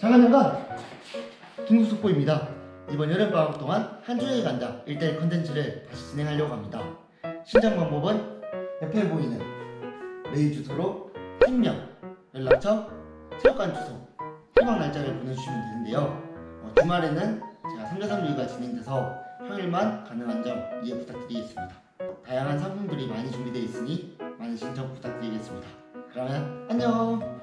잠깐 잠깐! 긴급속보입니다. 이번 여름방학 동안 한 주일 간다 1대1 컨텐츠를 다시 진행하려고 합니다. 신청 방법은 옆에 보이는 메일 주소로 생명, 연락처, 체육관 주소, 희망 날짜를 보내주시면 되는데요. 어, 주말에는 제가 3대3리가 진행돼서 평일만 가능한 점 이해 부탁드리겠습니다. 다양한 상품들이 많이 준비되어 있으니 많은 신청 부탁드리겠습니다. 그러면 안녕!